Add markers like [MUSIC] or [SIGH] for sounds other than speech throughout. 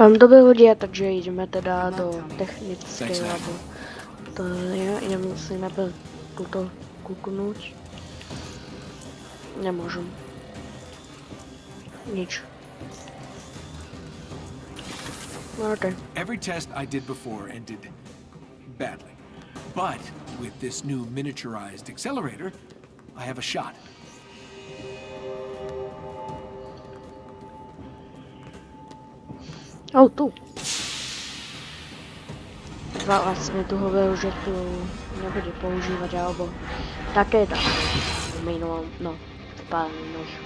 Mám dobré hodě, takže jdeme teda do technické labo. To je, nemusíme byl tuto kuknout. Nemůžem. Nič. No, Okay. Every test I did before ended badly. But with this new miniaturized accelerator, I have a shot. Oh, tu. Dva vlastně tu hovoril, že tu nebude používat, alebo také tak. V minulom, no, v pár minulých.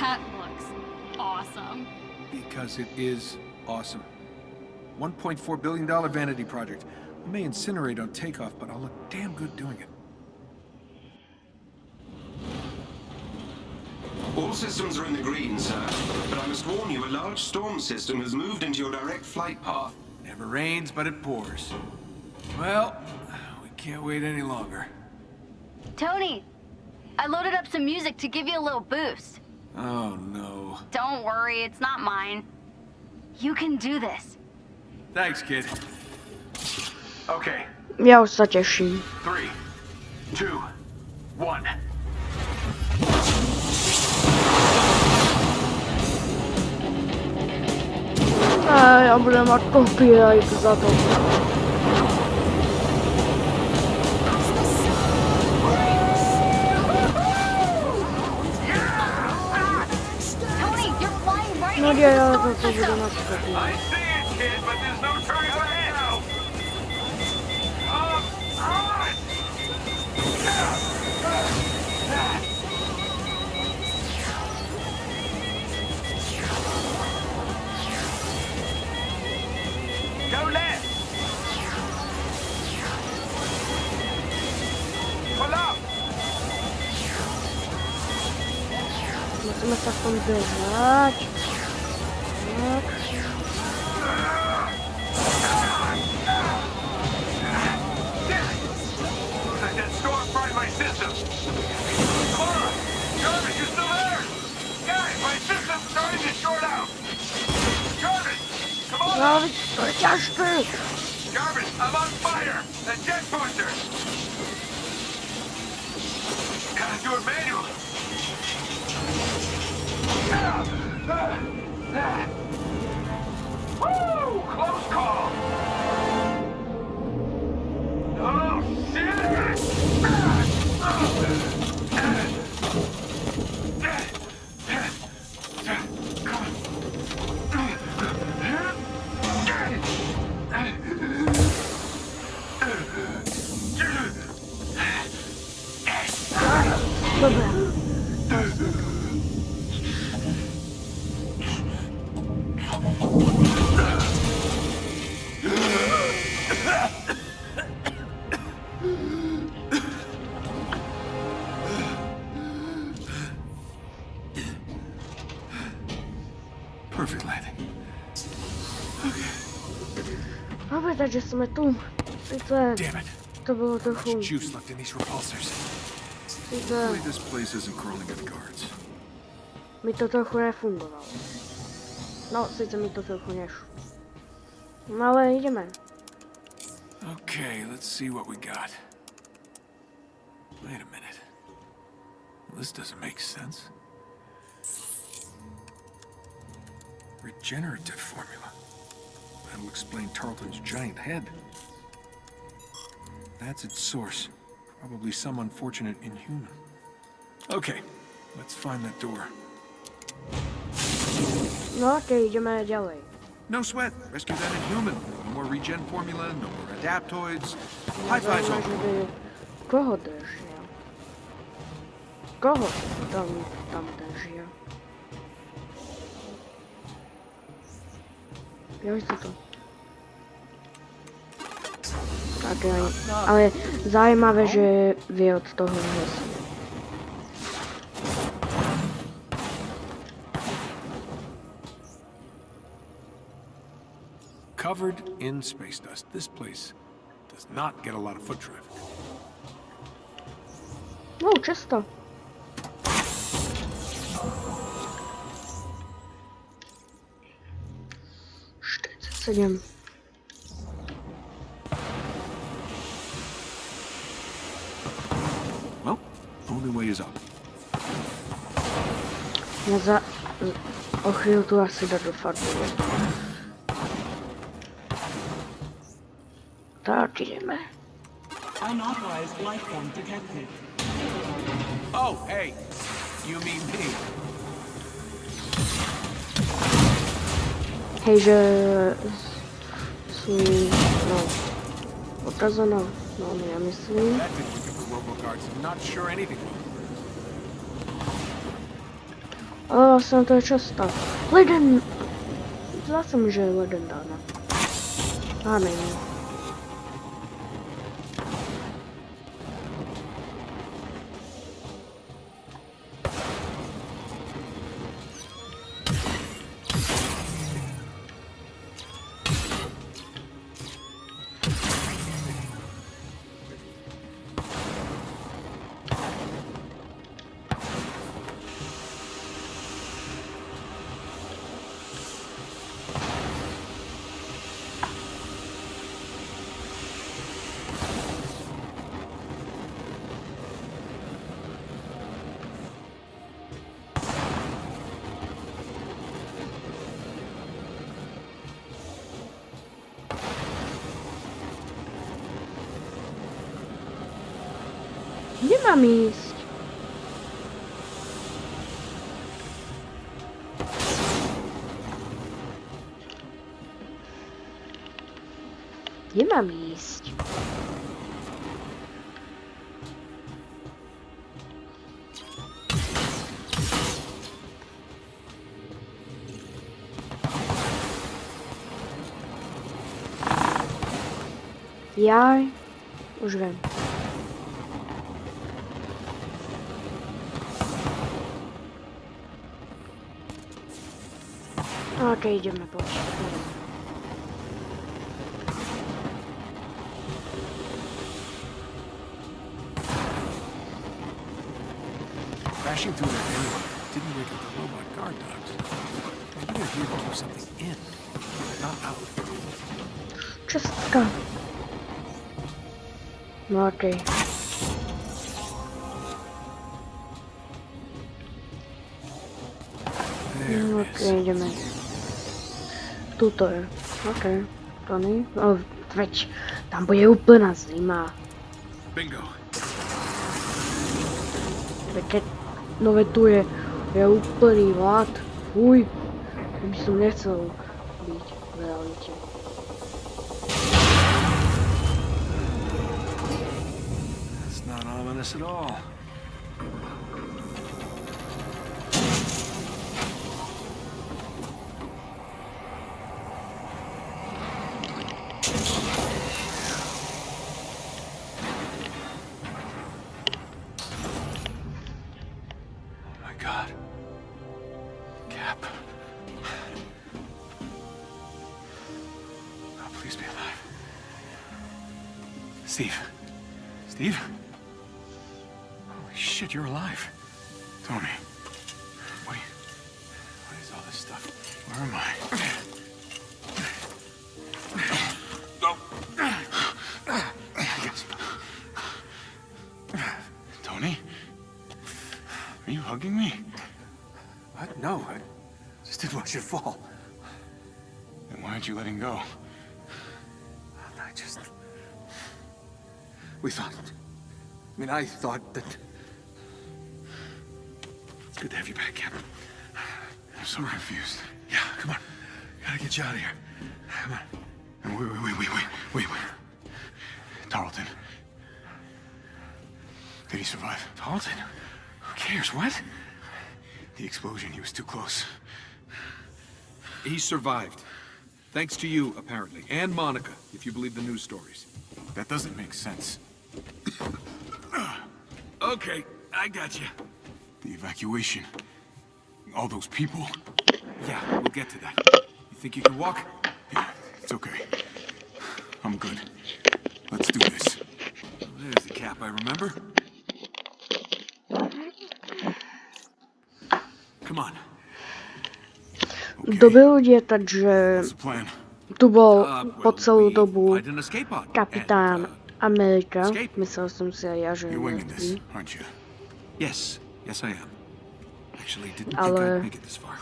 That looks awesome. Because it is awesome. $1.4 billion vanity project. I may incinerate on takeoff, but I'll look damn good doing it. All systems are in the green, sir. But I must warn you, a large storm system has moved into your direct flight path. Never rains, but it pours. Well, we can't wait any longer. Tony, I loaded up some music to give you a little boost. Oh, no. Don't worry, it's not mine. You can do this. Thanks, kid. Okay, Já už se těším. three, two, one. A já budu mít copyright za to. Tony, you're flying right je těžké. Jarvis, I'm on fire! A jet booster! Gotta do it manually. Close call! Oh, shit! Dobré, takže jsme tu. Sice Damn it. to bylo trochu, Juice left in these repulsors. sice Hopefully this place isn't crawling with guards. mi to trochu nefungovalo. No, sice mi to trochu nešlo. No ale jdeme. Okay, let's see what we got. Wait a minute. This doesn't make sense. Regenerative formula. That'll explain Tarleton's giant head. That's its source. Probably some unfortunate inhuman. Okay, let's find that door. No okej, jdeme dělej. No sweat. Rescue that inhuman. No more regen formula, no more adaptoids. High fives all. by koho držel? Koho tam, tam držel? Já víš takhle. Ale zajímavé, že vy od toho hesla. Covered in space dust, this place does not get a lot of foot traffic. No, czysto. Sztyc, co nie wiem. Only way is up. Já za... O chvilku asi jdu do farmy. Tak jdeme. Unauthorized life form detected. Oh, hey. You mean me. Hej, že... Svůj... No. Otazaná. No, já myslím. Robocards. I'm not sure anything will. Ale vlastně to je často. Leden... Zdá se mi, že je leden dána. A není. Gdzie mam iść? Gdzie mam iść? Ja już wiem. Ok, ideme poď. Crashing through that area didn't wake up the robot guard dogs. Maybe they're here to do something in, not out. Čestka. No okej. There it is. Tuto je. Okej. To nie? O, veď. Tam bude úplná zima. Bingo. Veď keď... No veď tu je... Je úplný hlad. Fuj. To by som nechcel byť v realite. That's not ominous at all. Shit, you're alive. Tony. What, what is all this stuff? Where am I? Are you hugging me? What? No, I just didn't want you to fall. Then why aren't you letting go? I just... We thought... I mean, I thought that... Good to have you back, Captain. I'm so confused. Yeah, come on. Gotta get you out of here. Come on. Wait, wait, wait, wait, wait, wait, wait. Tarleton. Did he survive? Tarleton? Who cares? What? The explosion, he was too close. He survived. Thanks to you, apparently. And Monica, if you believe the news stories. That doesn't make sense. [COUGHS] Okay, I got you. The evacuation. All those people. Yeah, we'll get to that. You think you can walk? Yeah, it's okay. I'm good. Let's do this. There's the cap I remember. Come on. Okay. Doby ludzie, także tu był uh, po całą dobu kapitan uh, Ameryka. Myślę, że są seriarzy. Yes, yes I am. Actually, didn't think Ale- I'd make it this far.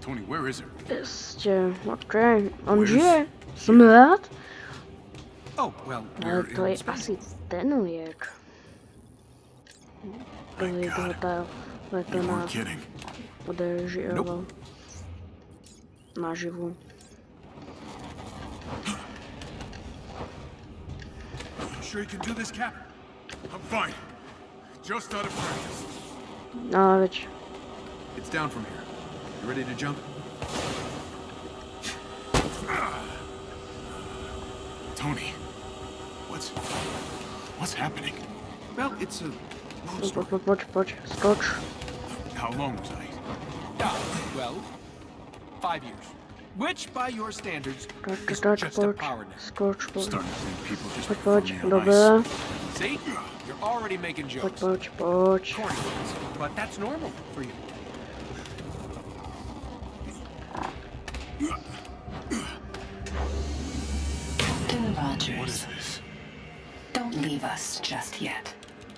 Tony, where is it? Ste, okej. On Where's žije. Som rád. Oh, well, Ale to je asi ten liek. To je toho tá leto You na weren't kidding. udržioval. Naživu. Sure you can do this, Cap? I'm fine. Just out of practice. No ale It's down from here. You ready to jump? Tony, what's what's happening? Well, it's a long poď, story. poď, poď, poď. How long was I? Ah, well, five years. Which, by your standards, Toč, is toč, just a power nap. skoč. Starting to think people just Poď, prefer poď, me on See? You're already making jokes. poď, poď. Corny but that's normal for you. Captain What is Rogers, this? don't leave us just yet.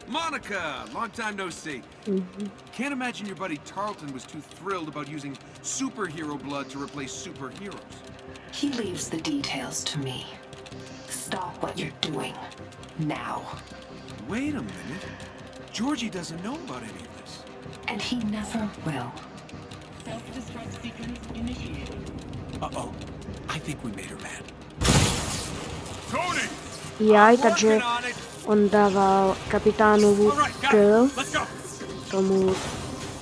Monica, long time no see. Mm-hmm. Can't imagine your buddy Tarleton was too thrilled about using superhero blood to replace superheroes. He leaves the details to me. Stop what you're doing. Now. Wait a minute. Georgie doesn't know about any of this. And he never will. Self-destruct sequence initiated. Uh-oh. I think we made her mad. Tony! Jaj, takže Working on dával kapitánovu All right, got K it. Let's go. tomu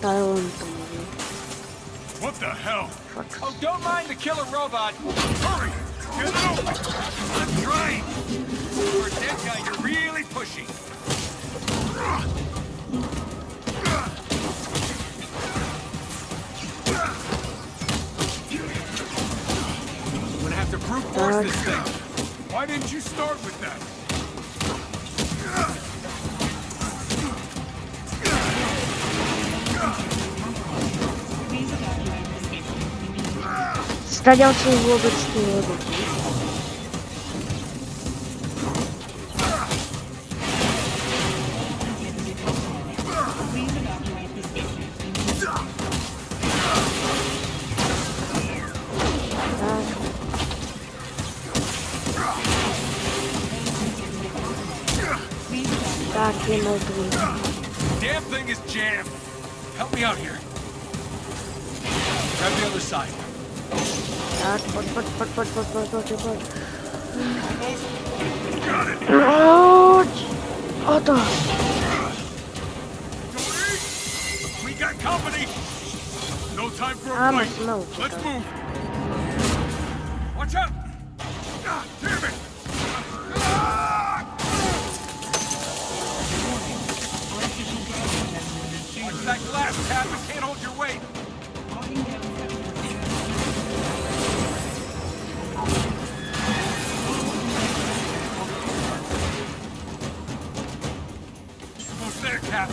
Tylentovi. What the hell? Oh, don't mind the killer robot. Hurry! Get open! I'm trying. For a dead guy, you're really pushing. I'm gonna have to brute force this thing. Why didn't you start with that? Please evacuate the evacuate. tak je. Damn thing is jammed. Help me out here. Grab the other side. Tak, poď, poď, poď, poď, poď, poď, poď, poď. Poď! O to! We got company! No time for a Áno, fight! sme Let's utekali. move! Watch out! Cap. It can't hold your weight. Almost there, Cap.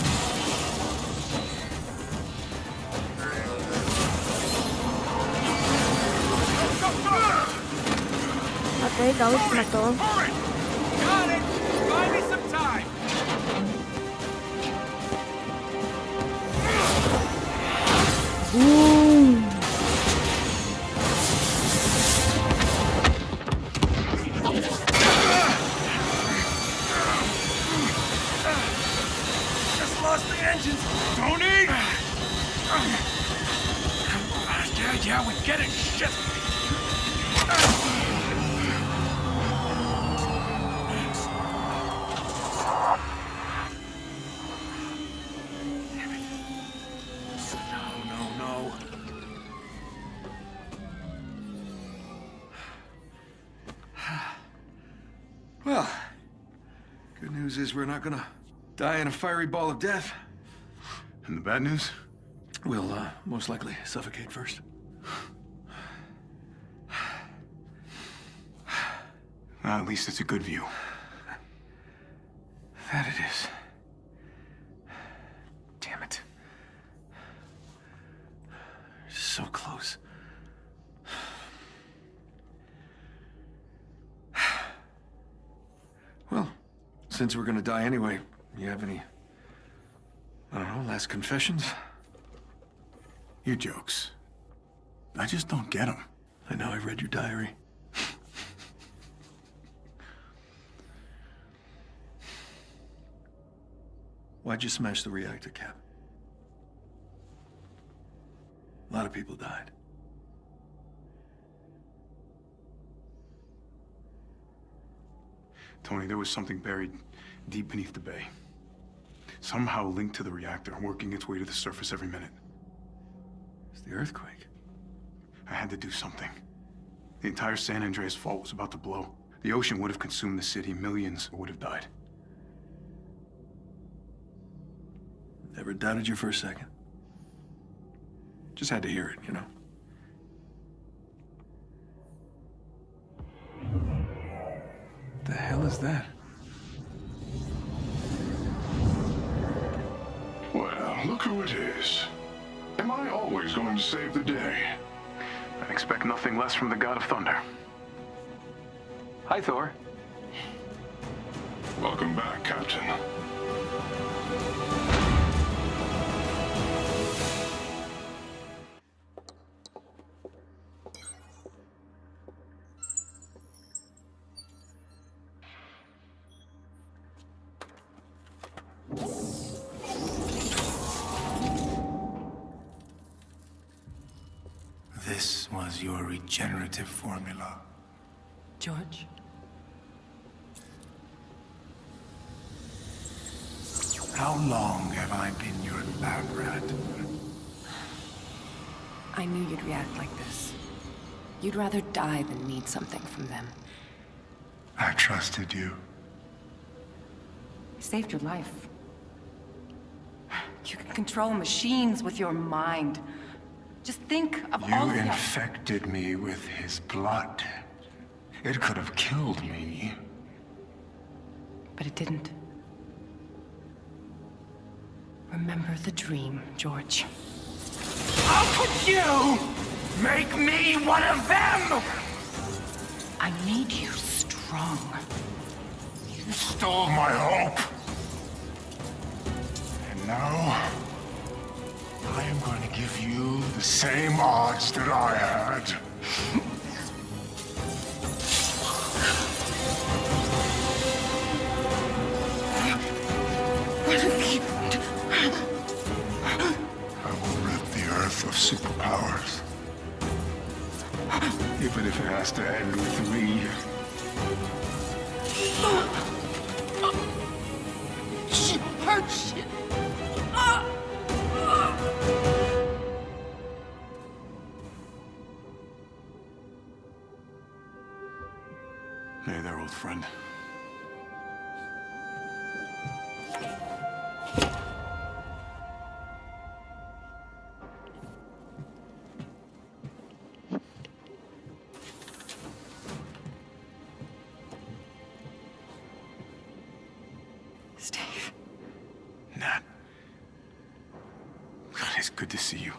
Okej, dali sme to. News is we're not gonna die in a fiery ball of death. And the bad news? We'll, uh, most likely suffocate first. Well, at least it's a good view. That it is. Damn it. So close. Since we're gonna die anyway, you have any, I don't know, last confessions? Your jokes. I just don't get them. I know I read your diary. Why'd you smash the reactor cap? A lot of people died. Tony, there was something buried deep beneath the bay. Somehow linked to the reactor, working its way to the surface every minute. It's the earthquake. I had to do something. The entire San Andreas fault was about to blow. The ocean would have consumed the city. Millions would have died. Never doubted you for a second. Just had to hear it, you know? What The hell is that? Who it is. Am I always going to save the day? I expect nothing less from the God of Thunder. Hi, Thor. Welcome back, Captain. This was your regenerative formula. George? How long have I been your lab rat? I knew you'd react like this. You'd rather die than need something from them. I trusted you. I saved your life. You can control machines with your mind. Just think of You all the... infected me with his blood. It could have killed me. But it didn't. Remember the dream, George. How could you make me one of them? I made you strong. You stole my hope. And now, I am going to give you the same odds that I had. I will rid the Earth of superpowers. Even if it has to end with me. Friend. Steve. Nat. God, it's good to see you.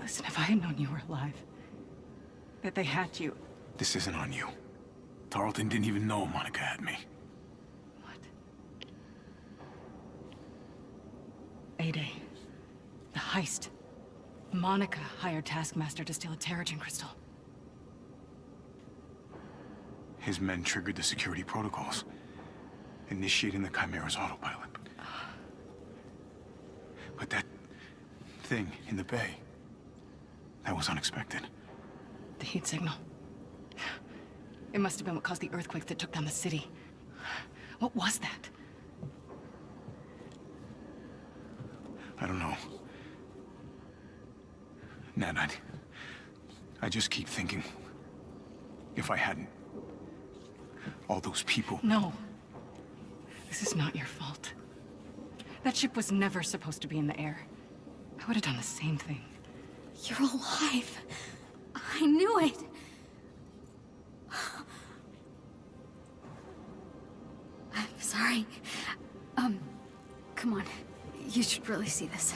Listen, if I had known you were alive, that they had you. This isn't on you. Tarleton didn't even know Monica had me. What? A-Day. The heist. Monica hired Taskmaster to steal a Terrigen crystal. His men triggered the security protocols, initiating the Chimera's autopilot. But that thing in the bay, that was unexpected. The heat signal. It must have been what caused the earthquake that took down the city. What was that? I don't know. Nat, I, I just keep thinking, if I hadn't, all those people. No. This is not your fault. That ship was never supposed to be in the air. I would have done the same thing. You're alive. I knew it. should really see this.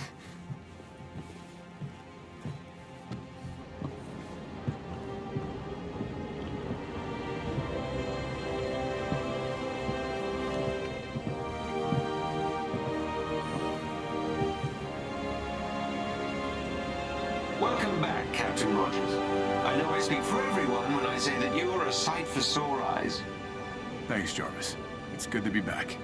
Welcome back, Captain Rogers. I know I speak for everyone when I say that you are a sight for sore eyes. Thanks, Jarvis. It's good to be back.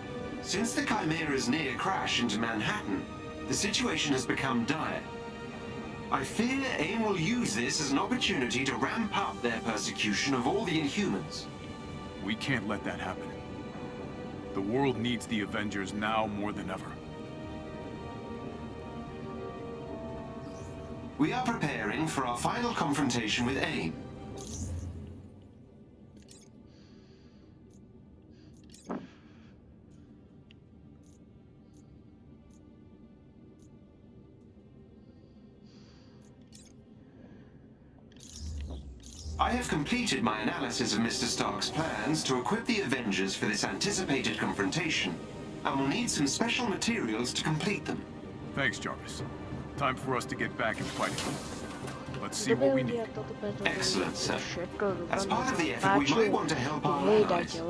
Since the Chimera's near crash into Manhattan, the situation has become dire. I fear AIM will use this as an opportunity to ramp up their persecution of all the Inhumans. We can't let that happen. The world needs the Avengers now more than ever. We are preparing for our final confrontation with AIM. Completed my analysis of Mr. Stark's plans to equip the Avengers for this anticipated confrontation, and will need some special materials to complete them. Thanks, Jarvis. Time for us to get back and fight. Let's see what we need. lidia toto preto Excellent, sir. As part of the effort, we might want to help our Hej, allies. dajte